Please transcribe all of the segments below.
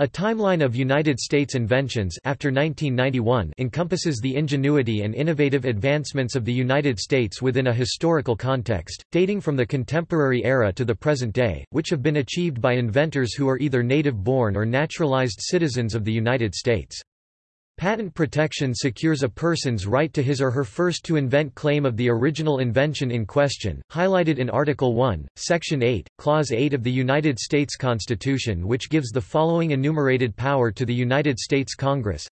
A timeline of United States inventions after 1991 encompasses the ingenuity and innovative advancements of the United States within a historical context, dating from the contemporary era to the present day, which have been achieved by inventors who are either native-born or naturalized citizens of the United States. Patent protection secures a person's right to his or her first-to-invent claim of the original invention in question, highlighted in Article 1, Section 8, Clause 8 of the United States Constitution which gives the following enumerated power to the United States Congress.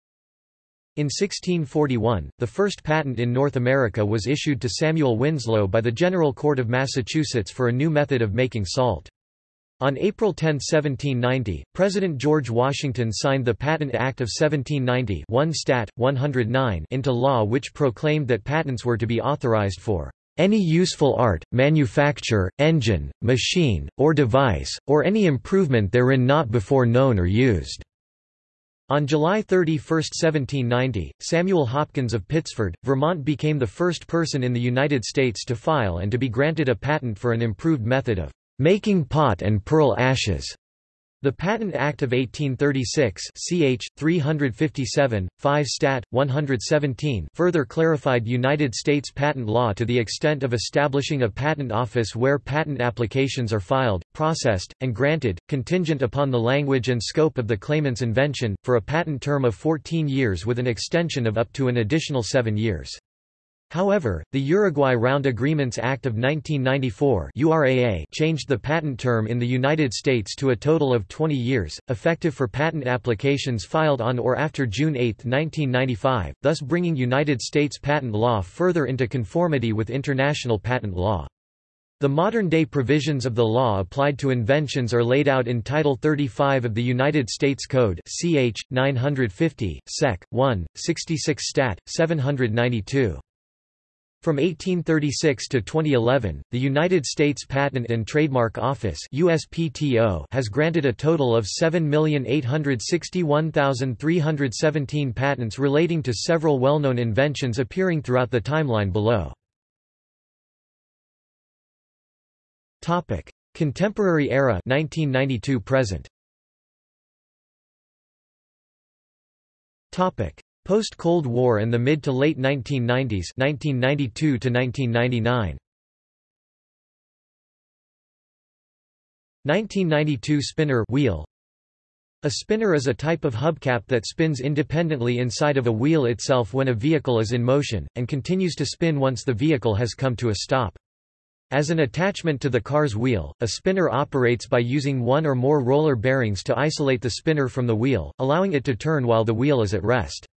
In 1641, the first patent in North America was issued to Samuel Winslow by the General Court of Massachusetts for a new method of making salt. On April 10, 1790, President George Washington signed the Patent Act of 1790 1 Stat. 109 into law which proclaimed that patents were to be authorized for any useful art, manufacture, engine, machine, or device, or any improvement therein not before known or used." On July 31, 1790, Samuel Hopkins of Pittsford, Vermont became the first person in the United States to file and to be granted a patent for an improved method of making pot and pearl ashes. The Patent Act of 1836 ch. 357, 5 Stat. 117 further clarified United States patent law to the extent of establishing a patent office where patent applications are filed, processed, and granted, contingent upon the language and scope of the claimant's invention, for a patent term of 14 years with an extension of up to an additional seven years. However, the Uruguay Round Agreements Act of 1994 URAA changed the patent term in the United States to a total of 20 years, effective for patent applications filed on or after June 8, 1995, thus bringing United States patent law further into conformity with international patent law. The modern-day provisions of the law applied to inventions are laid out in Title 35 of the United States Code ch. 950, sec. 1, 66 stat. 792. From 1836 to 2011, the United States Patent and Trademark Office USPTO has granted a total of 7,861,317 patents relating to several well-known inventions appearing throughout the timeline below. Topic: Contemporary era 1992 present. Topic: Post-Cold War and the mid to late 1990s 1992 to 1999. 1992 spinner wheel A spinner is a type of hubcap that spins independently inside of a wheel itself when a vehicle is in motion, and continues to spin once the vehicle has come to a stop. As an attachment to the car's wheel, a spinner operates by using one or more roller bearings to isolate the spinner from the wheel, allowing it to turn while the wheel is at rest.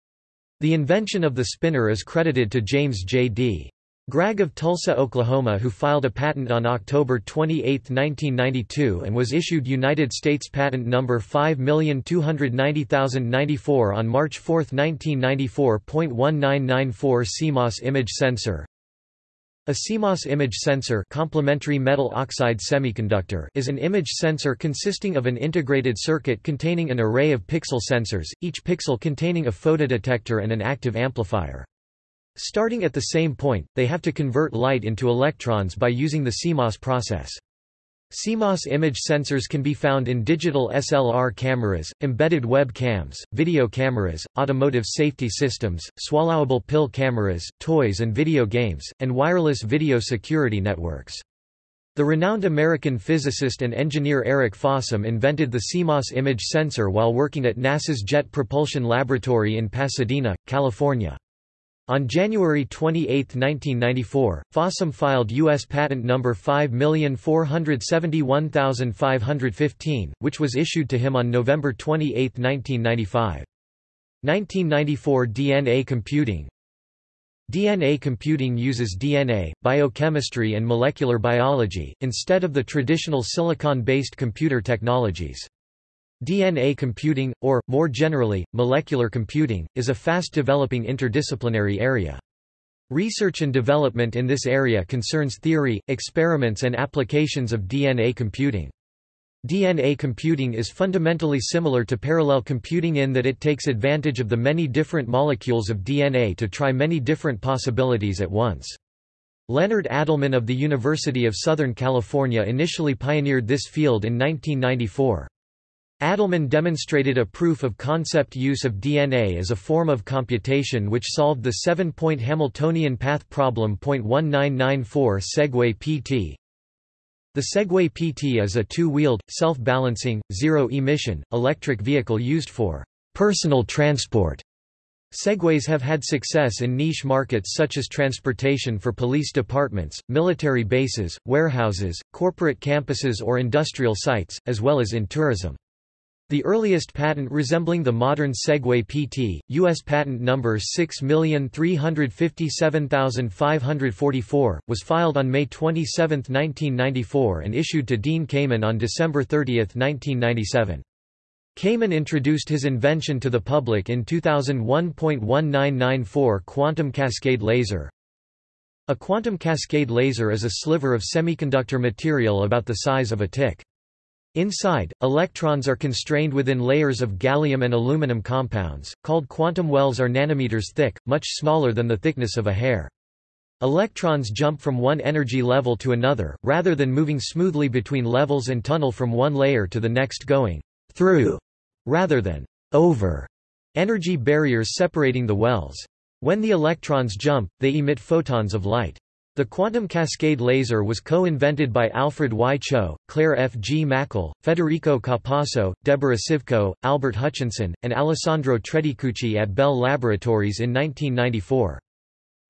The invention of the spinner is credited to James J. D. Gregg of Tulsa, Oklahoma who filed a patent on October 28, 1992 and was issued United States Patent No. 5290094 on March 4, 1994. 1994 CMOS image sensor a CMOS image sensor complementary metal oxide semiconductor is an image sensor consisting of an integrated circuit containing an array of pixel sensors, each pixel containing a photodetector and an active amplifier. Starting at the same point, they have to convert light into electrons by using the CMOS process. CMOS image sensors can be found in digital SLR cameras, embedded web cams, video cameras, automotive safety systems, swallowable pill cameras, toys and video games, and wireless video security networks. The renowned American physicist and engineer Eric Fossum invented the CMOS image sensor while working at NASA's Jet Propulsion Laboratory in Pasadena, California. On January 28, 1994, Fossum filed U.S. Patent No. 5471515, which was issued to him on November 28, 1995. 1994 DNA computing DNA computing uses DNA, biochemistry and molecular biology, instead of the traditional silicon-based computer technologies. DNA computing, or, more generally, molecular computing, is a fast-developing interdisciplinary area. Research and development in this area concerns theory, experiments and applications of DNA computing. DNA computing is fundamentally similar to parallel computing in that it takes advantage of the many different molecules of DNA to try many different possibilities at once. Leonard Adleman of the University of Southern California initially pioneered this field in 1994. Adleman demonstrated a proof-of-concept use of DNA as a form of computation which solved the seven-point Hamiltonian path problem. 1994 Segway PT The Segway PT is a two-wheeled, self-balancing, zero-emission, electric vehicle used for personal transport. Segways have had success in niche markets such as transportation for police departments, military bases, warehouses, corporate campuses or industrial sites, as well as in tourism. The earliest patent resembling the modern Segway PT, U.S. patent number 6357544, was filed on May 27, 1994 and issued to Dean Kamen on December 30, 1997. Kamen introduced his invention to the public in 2001.1994 Quantum Cascade Laser. A quantum cascade laser is a sliver of semiconductor material about the size of a tick. Inside, electrons are constrained within layers of gallium and aluminum compounds, called quantum wells are nanometers thick, much smaller than the thickness of a hair. Electrons jump from one energy level to another, rather than moving smoothly between levels and tunnel from one layer to the next going through, rather than over, energy barriers separating the wells. When the electrons jump, they emit photons of light. The quantum cascade laser was co-invented by Alfred Y. Cho, Claire F. Gmachl, Federico Capasso, Deborah Sivco, Albert Hutchinson, and Alessandro Tredicucci at Bell Laboratories in 1994.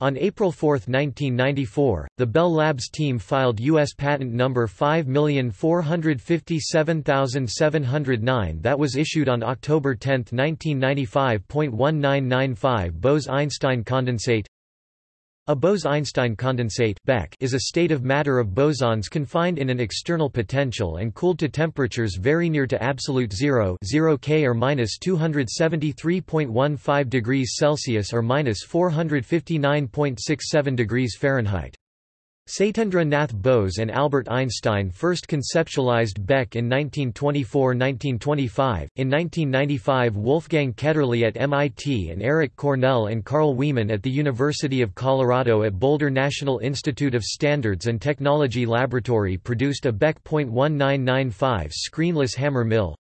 On April 4, 1994, the Bell Labs team filed U.S. patent number 5457709 that was issued on October 10, 1995.1995 Bose-Einstein condensate a Bose–Einstein condensate is a state of matter of bosons confined in an external potential and cooled to temperatures very near to absolute zero 0 K or minus 273.15 degrees Celsius or minus 459.67 degrees Fahrenheit. Satyendra Nath Bose and Albert Einstein first conceptualized BEC in 1924–1925. In 1995 Wolfgang Ketterle at MIT and Eric Cornell and Carl Wieman at the University of Colorado at Boulder National Institute of Standards and Technology Laboratory produced a BEC.1995 screenless hammer mill.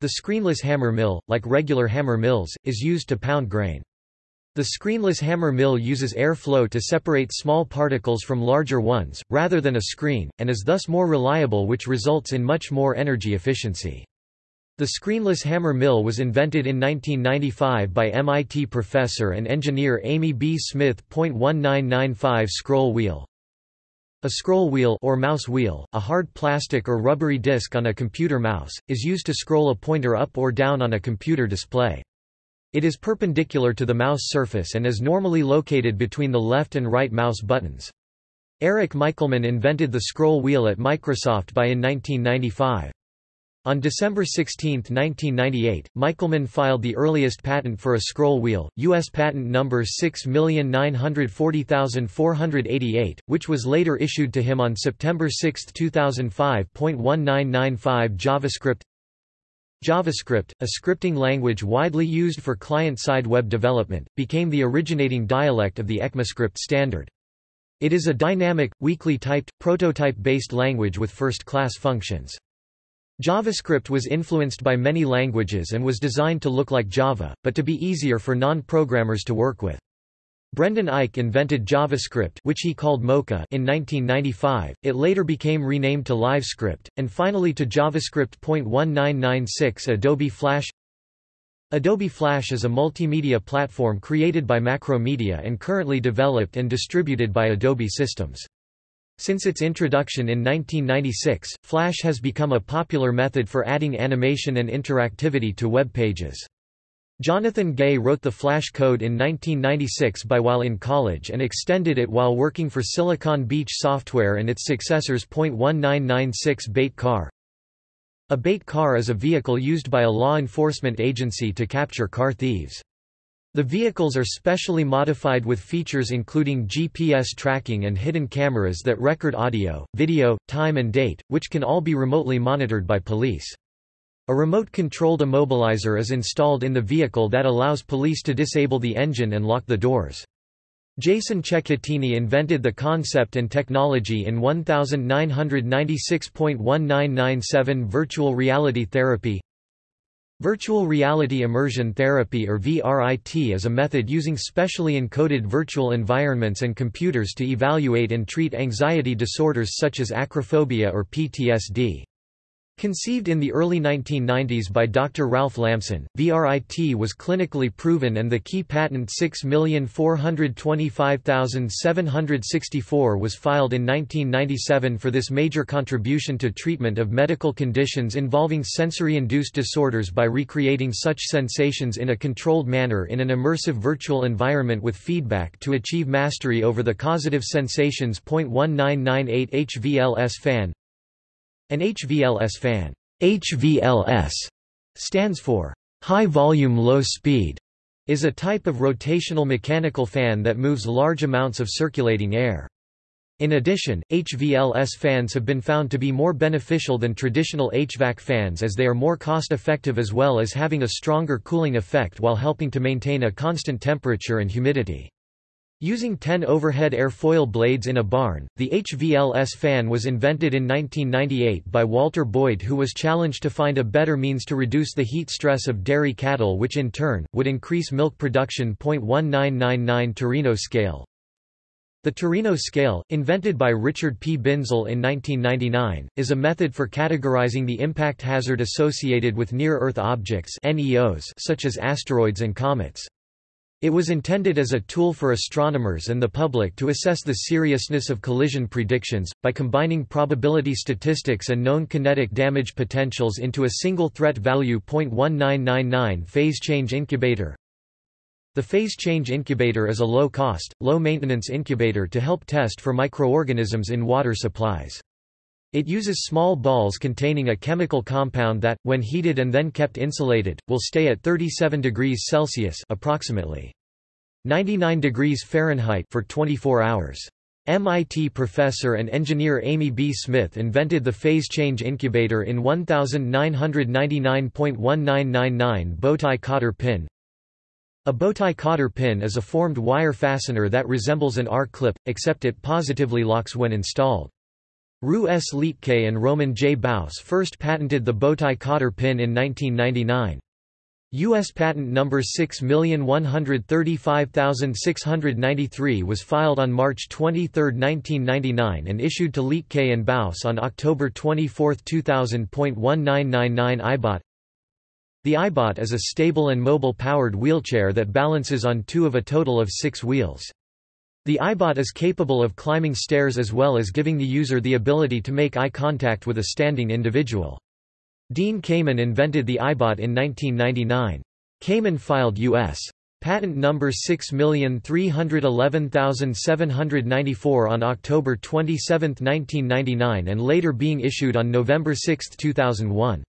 The screenless hammer mill, like regular hammer mills, is used to pound grain. The screenless hammer mill uses air flow to separate small particles from larger ones, rather than a screen, and is thus more reliable which results in much more energy efficiency. The screenless hammer mill was invented in 1995 by MIT professor and engineer Amy B. Smith. 1995 Scroll wheel a scroll wheel or mouse wheel, a hard plastic or rubbery disc on a computer mouse, is used to scroll a pointer up or down on a computer display. It is perpendicular to the mouse surface and is normally located between the left and right mouse buttons. Eric Michelman invented the scroll wheel at Microsoft by in 1995. On December 16, 1998, Michelman filed the earliest patent for a scroll wheel, U.S. patent number 6940488, which was later issued to him on September 6, 2005. 1995 JavaScript JavaScript, a scripting language widely used for client-side web development, became the originating dialect of the ECMAScript standard. It is a dynamic, weakly typed, prototype-based language with first-class functions. JavaScript was influenced by many languages and was designed to look like Java, but to be easier for non-programmers to work with. Brendan Eich invented JavaScript which he called Mocha in 1995, it later became renamed to LiveScript, and finally to JavaScript. 1996 Adobe Flash Adobe Flash is a multimedia platform created by Macromedia and currently developed and distributed by Adobe Systems. Since its introduction in 1996, Flash has become a popular method for adding animation and interactivity to web pages. Jonathan Gay wrote the Flash code in 1996 by while in college and extended it while working for Silicon Beach Software and its successors. 1996 Bait Car A bait car is a vehicle used by a law enforcement agency to capture car thieves. The vehicles are specially modified with features including GPS tracking and hidden cameras that record audio, video, time and date, which can all be remotely monitored by police. A remote-controlled immobilizer is installed in the vehicle that allows police to disable the engine and lock the doors. Jason Cecchettini invented the concept and technology in 1996.1997 Virtual Reality Therapy Virtual Reality Immersion Therapy or VRIT is a method using specially encoded virtual environments and computers to evaluate and treat anxiety disorders such as acrophobia or PTSD. Conceived in the early 1990s by Dr. Ralph Lamson, VRIT was clinically proven and the key patent 6425764 was filed in 1997 for this major contribution to treatment of medical conditions involving sensory-induced disorders by recreating such sensations in a controlled manner in an immersive virtual environment with feedback to achieve mastery over the causative sensations. 1998 HVLS fan an HVLS fan HVLS stands for High Volume Low Speed, is a type of rotational mechanical fan that moves large amounts of circulating air. In addition, HVLS fans have been found to be more beneficial than traditional HVAC fans as they are more cost-effective as well as having a stronger cooling effect while helping to maintain a constant temperature and humidity. Using 10 overhead airfoil blades in a barn, the HVLS fan was invented in 1998 by Walter Boyd who was challenged to find a better means to reduce the heat stress of dairy cattle which in turn, would increase milk production. 1999 Torino scale The Torino scale, invented by Richard P. Binzel in 1999, is a method for categorizing the impact hazard associated with near-Earth objects such as asteroids and comets. It was intended as a tool for astronomers and the public to assess the seriousness of collision predictions, by combining probability statistics and known kinetic damage potentials into a single threat value. 0.1999 Phase Change Incubator The Phase Change Incubator is a low-cost, low-maintenance incubator to help test for microorganisms in water supplies. It uses small balls containing a chemical compound that, when heated and then kept insulated, will stay at 37 degrees Celsius approximately 99 degrees Fahrenheit for 24 hours. MIT professor and engineer Amy B. Smith invented the phase change incubator in 1999.1999 bowtie cotter pin. A bowtie cotter pin is a formed wire fastener that resembles an R-clip, except it positively locks when installed. Roux S. Liedtke and Roman J. Baus first patented the bowtie cotter pin in 1999. U.S. patent number 6135693 was filed on March 23, 1999 and issued to Liedtke and Baus on October 24, 2000.1999 iBot The iBot is a stable and mobile powered wheelchair that balances on two of a total of six wheels. The iBot is capable of climbing stairs as well as giving the user the ability to make eye contact with a standing individual. Dean Kamen invented the iBot in 1999. Kamen filed U.S. Patent number 6311794 on October 27, 1999 and later being issued on November 6, 2001.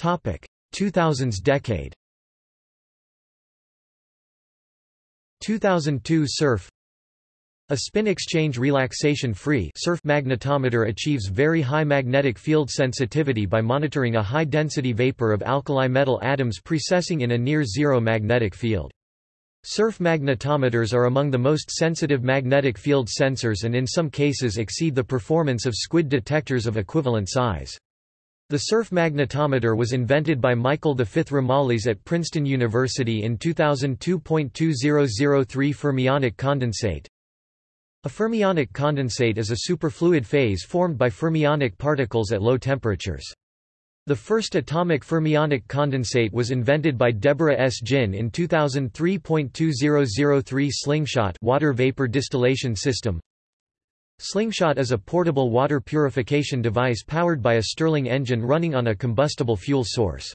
2000s decade 2002 SERF a spin exchange relaxation-free SERF magnetometer achieves very high magnetic field sensitivity by monitoring a high-density vapor of alkali metal atoms precessing in a near-zero magnetic field. SERF magnetometers are among the most sensitive magnetic field sensors and in some cases exceed the performance of squid detectors of equivalent size. The SERF magnetometer was invented by Michael V. Romalis at Princeton University in 2002.2003 fermionic condensate. A fermionic condensate is a superfluid phase formed by fermionic particles at low temperatures. The first atomic fermionic condensate was invented by Deborah S. Jin in 2003.2003 Slingshot water vapor distillation system. Slingshot is a portable water purification device powered by a Stirling engine running on a combustible fuel source.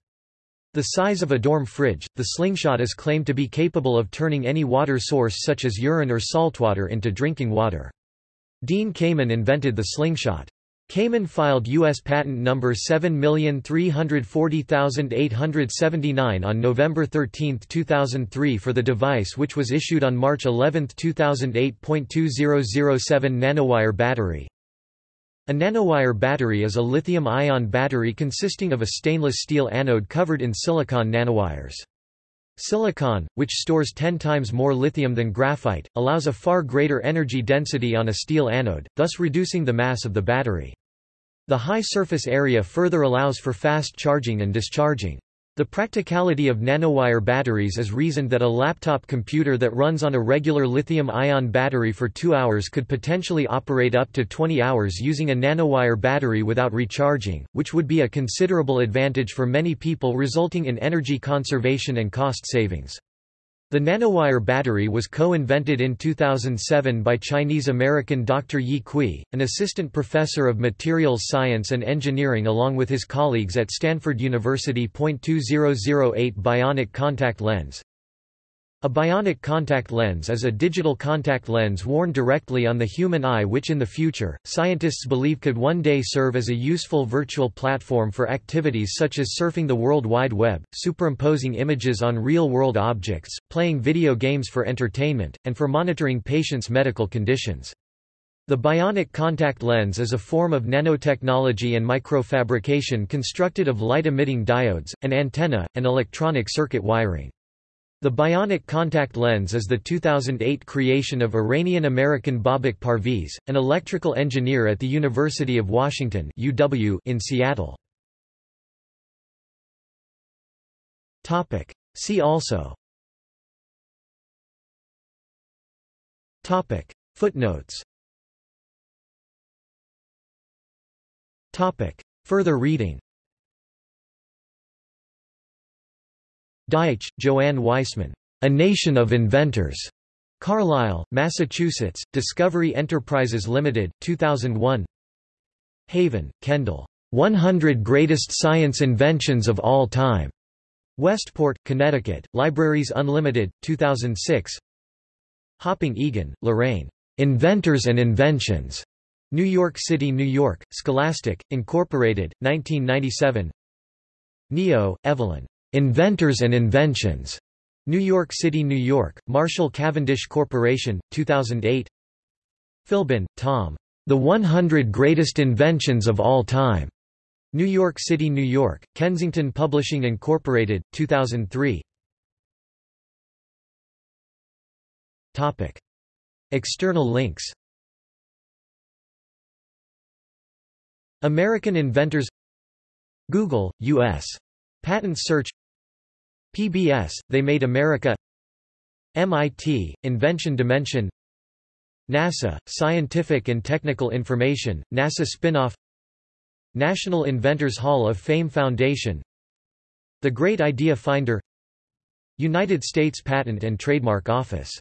The size of a dorm fridge, the slingshot is claimed to be capable of turning any water source such as urine or saltwater into drinking water. Dean Kamen invented the slingshot. Kamen filed U.S. patent number 7340879 on November 13, 2003 for the device which was issued on March 11, 2008. 2007 nanowire battery. A nanowire battery is a lithium-ion battery consisting of a stainless steel anode covered in silicon nanowires. Silicon, which stores 10 times more lithium than graphite, allows a far greater energy density on a steel anode, thus reducing the mass of the battery. The high surface area further allows for fast charging and discharging. The practicality of nanowire batteries is reasoned that a laptop computer that runs on a regular lithium-ion battery for 2 hours could potentially operate up to 20 hours using a nanowire battery without recharging, which would be a considerable advantage for many people resulting in energy conservation and cost savings. The nanowire battery was co-invented in 2007 by Chinese-American Dr. Yi Cui, an assistant professor of materials science and engineering along with his colleagues at Stanford University. 2008 Bionic contact lens a bionic contact lens is a digital contact lens worn directly on the human eye which in the future, scientists believe could one day serve as a useful virtual platform for activities such as surfing the World Wide Web, superimposing images on real-world objects, playing video games for entertainment, and for monitoring patients' medical conditions. The bionic contact lens is a form of nanotechnology and microfabrication constructed of light-emitting diodes, an antenna, and electronic circuit wiring. The bionic contact lens is the 2008 creation of Iranian-American Babak Parviz, an electrical engineer at the University of Washington UW in Seattle. Topic. See also Topic. Footnotes Topic. Further reading Deitch, Joanne Weissman. A Nation of Inventors. Carlisle, Massachusetts, Discovery Enterprises Limited, 2001 Haven, Kendall. 100 Greatest Science Inventions of All Time. Westport, Connecticut, Libraries Unlimited, 2006 Hopping Egan, Lorraine. Inventors and Inventions. New York City, New York, Scholastic, Incorporated, 1997 Neo, Evelyn. Inventors and Inventions. New York City, New York, Marshall Cavendish Corporation, 2008 Philbin, Tom. The 100 Greatest Inventions of All Time. New York City, New York, Kensington Publishing Incorporated, 2003 Topic. External links American inventors Google, U.S. Patent search PBS, They Made America MIT, Invention Dimension NASA, Scientific and Technical Information, NASA spinoff National Inventors Hall of Fame Foundation The Great Idea Finder United States Patent and Trademark Office